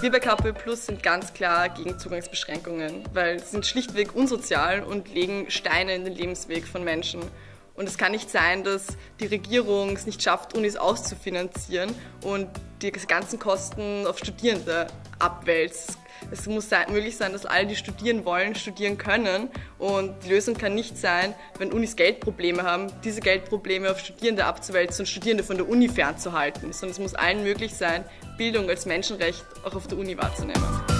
Wir bei KPÖ Plus sind ganz klar gegen Zugangsbeschränkungen, weil sie sind schlichtweg unsozial und legen Steine in den Lebensweg von Menschen. Und es kann nicht sein, dass die Regierung es nicht schafft, Unis auszufinanzieren und die ganzen Kosten auf Studierende abwälzt. Es muss möglich sein, dass alle, die studieren wollen, studieren können. Und die Lösung kann nicht sein, wenn Unis Geldprobleme haben, diese Geldprobleme auf Studierende abzuwälzen und Studierende von der Uni fernzuhalten. Sondern es muss allen möglich sein, Bildung als Menschenrecht auch auf der Uni wahrzunehmen.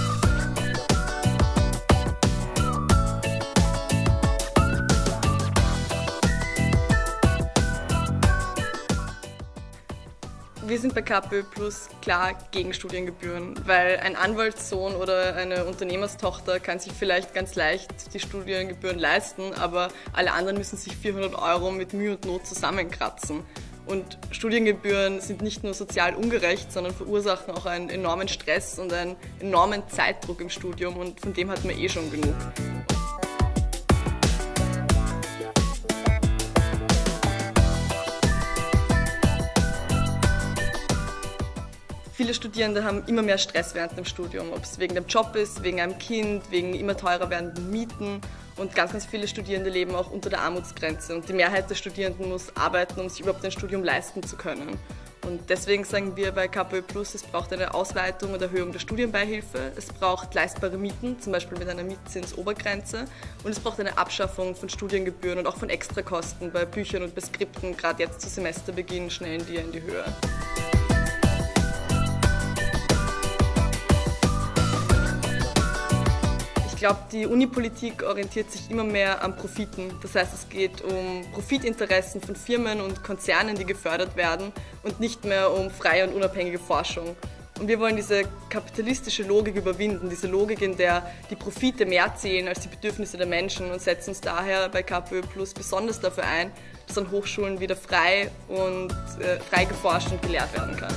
Wir sind bei KPÖ Plus klar gegen Studiengebühren, weil ein Anwaltssohn oder eine Unternehmerstochter kann sich vielleicht ganz leicht die Studiengebühren leisten, aber alle anderen müssen sich 400 Euro mit Mühe und Not zusammenkratzen. Und Studiengebühren sind nicht nur sozial ungerecht, sondern verursachen auch einen enormen Stress und einen enormen Zeitdruck im Studium und von dem hat man eh schon genug. Viele Studierende haben immer mehr Stress während dem Studium, ob es wegen dem Job ist, wegen einem Kind, wegen immer teurer werdenden Mieten. Und ganz, ganz viele Studierende leben auch unter der Armutsgrenze. Und die Mehrheit der Studierenden muss arbeiten, um sich überhaupt ein Studium leisten zu können. Und deswegen sagen wir bei KPÖ Plus, es braucht eine Ausweitung und Erhöhung der Studienbeihilfe, es braucht leistbare Mieten, zum Beispiel mit einer Mietzinsobergrenze und es braucht eine Abschaffung von Studiengebühren und auch von Extrakosten bei Büchern und bei Skripten, gerade jetzt zu Semesterbeginn schnellen die in die Höhe. Glaube, die Unipolitik orientiert sich immer mehr an Profiten. Das heißt, es geht um Profitinteressen von Firmen und Konzernen, die gefördert werden und nicht mehr um freie und unabhängige Forschung. Und wir wollen diese kapitalistische Logik überwinden, diese Logik, in der die Profite mehr zählen als die Bedürfnisse der Menschen und setzen uns daher bei KPÖ Plus besonders dafür ein, dass an Hochschulen wieder frei und äh, frei geforscht und gelehrt werden kann.